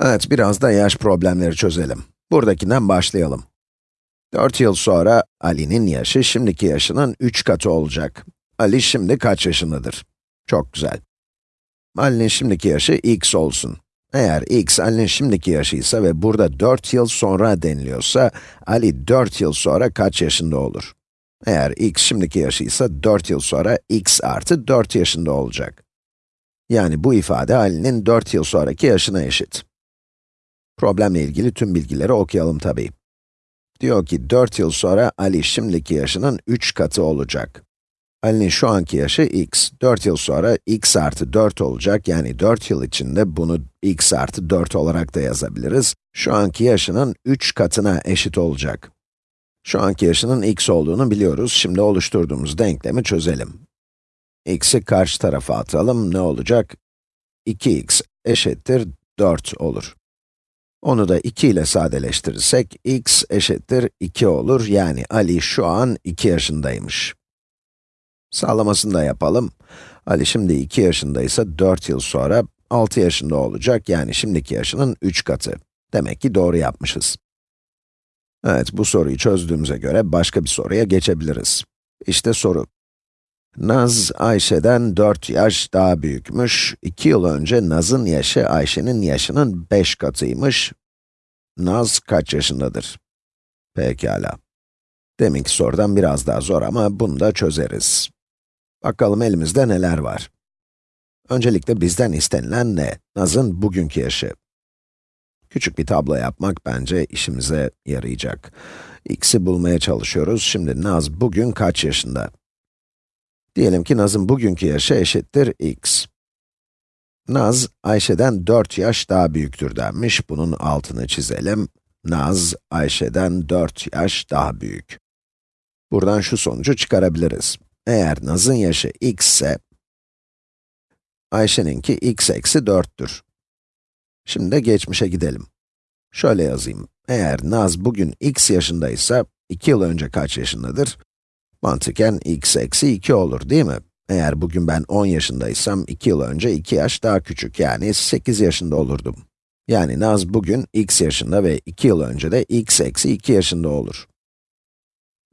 Evet, biraz da yaş problemleri çözelim. Buradakinden başlayalım. 4 yıl sonra Ali'nin yaşı şimdiki yaşının 3 katı olacak. Ali şimdi kaç yaşındadır? Çok güzel. Ali'nin şimdiki yaşı x olsun. Eğer x Ali'nin şimdiki yaşıysa ve burada 4 yıl sonra deniliyorsa, Ali 4 yıl sonra kaç yaşında olur? Eğer x şimdiki yaşıysa 4 yıl sonra x artı 4 yaşında olacak. Yani bu ifade Ali'nin 4 yıl sonraki yaşına eşit. Problemle ilgili tüm bilgileri okuyalım tabii. Diyor ki 4 yıl sonra Ali şimdiki yaşının 3 katı olacak. Ali'nin şu anki yaşı x, 4 yıl sonra x artı 4 olacak, yani 4 yıl içinde bunu x artı 4 olarak da yazabiliriz. Şu anki yaşının 3 katına eşit olacak. Şu anki yaşının x olduğunu biliyoruz, şimdi oluşturduğumuz denklemi çözelim. x'i karşı tarafa atalım, ne olacak? 2x eşittir 4 olur. Onu da 2 ile sadeleştirirsek, x eşittir 2 olur, yani Ali şu an 2 yaşındaymış. Sağlamasını da yapalım. Ali şimdi 2 yaşındaysa 4 yıl sonra 6 yaşında olacak, yani şimdiki yaşının 3 katı. Demek ki doğru yapmışız. Evet, bu soruyu çözdüğümüze göre başka bir soruya geçebiliriz. İşte soru. Naz, Ayşe'den 4 yaş daha büyükmüş. 2 yıl önce Naz'ın yaşı Ayşe'nin yaşının 5 katıymış. Naz kaç yaşındadır? Pekala. Deminki sorudan biraz daha zor ama bunu da çözeriz. Bakalım elimizde neler var. Öncelikle bizden istenilen ne? Naz'ın bugünkü yaşı. Küçük bir tablo yapmak bence işimize yarayacak. x'i bulmaya çalışıyoruz. Şimdi Naz bugün kaç yaşında? Diyelim ki Naz'ın bugünkü yaşı eşittir x. Naz, Ayşe'den 4 yaş daha büyüktür denmiş. Bunun altını çizelim. Naz, Ayşe'den 4 yaş daha büyük. Buradan şu sonucu çıkarabiliriz. Eğer Naz'ın yaşı x ise, Ayşe'ninki x eksi 4'tür. Şimdi de geçmişe gidelim. Şöyle yazayım. Eğer Naz bugün x yaşındaysa, 2 yıl önce kaç yaşındadır? Mantıken x eksi 2 olur değil mi? Eğer bugün ben 10 yaşındaysam, 2 yıl önce 2 yaş daha küçük, yani 8 yaşında olurdum. Yani Naz bugün x yaşında ve 2 yıl önce de x eksi 2 yaşında olur.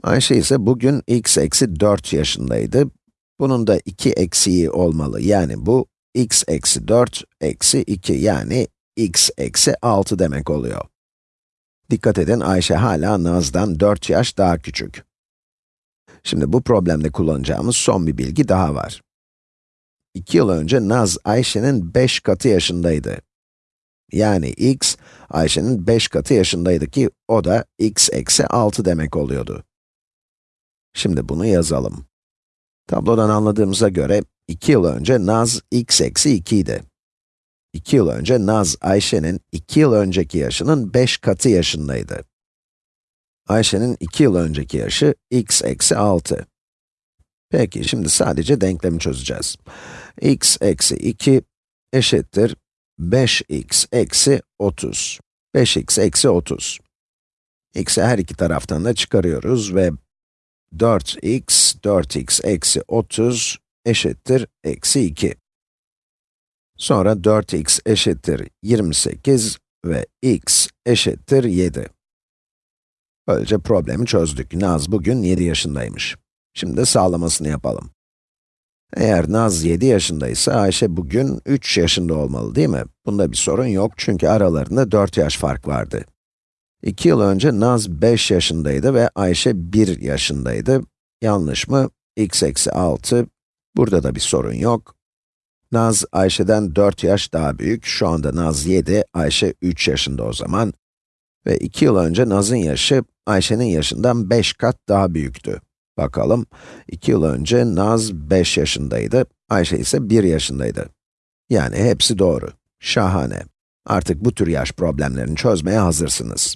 Ayşe ise bugün x eksi 4 yaşındaydı. Bunun da 2 eksiği olmalı, yani bu x eksi 4 eksi 2, yani x eksi 6 demek oluyor. Dikkat edin, Ayşe hala Naz'dan 4 yaş daha küçük. Şimdi bu problemde kullanacağımız son bir bilgi daha var. 2 yıl önce Naz, Ayşe'nin 5 katı yaşındaydı. Yani x, Ayşe'nin 5 katı yaşındaydı ki, o da x eksi 6 demek oluyordu. Şimdi bunu yazalım. Tablodan anladığımıza göre, 2 yıl önce Naz, x eksi 2 idi. 2 yıl önce Naz, Ayşe'nin 2 yıl önceki yaşının 5 katı yaşındaydı. Ayşe'nin 2 yıl önceki yaşı x eksi 6. Peki, şimdi sadece denklemi çözeceğiz. x eksi 2 eşittir 5x eksi 30. 5x eksi 30. x'i her iki taraftan da çıkarıyoruz ve 4x, 4x eksi 30 eşittir eksi 2. Sonra 4x eşittir 28 ve x eşittir 7. Böylece problemi çözdük. Naz bugün 7 yaşındaymış. Şimdi sağlamasını yapalım. Eğer Naz 7 yaşındaysa Ayşe bugün 3 yaşında olmalı değil mi? Bunda bir sorun yok çünkü aralarında 4 yaş fark vardı. 2 yıl önce Naz 5 yaşındaydı ve Ayşe 1 yaşındaydı. Yanlış mı? x eksi 6. Burada da bir sorun yok. Naz, Ayşe'den 4 yaş daha büyük. Şu anda Naz 7, Ayşe 3 yaşında o zaman. Ve 2 yıl önce Naz'ın yaşı, Ayşe'nin yaşından 5 kat daha büyüktü. Bakalım, 2 yıl önce Naz 5 yaşındaydı, Ayşe ise 1 yaşındaydı. Yani hepsi doğru. Şahane. Artık bu tür yaş problemlerini çözmeye hazırsınız.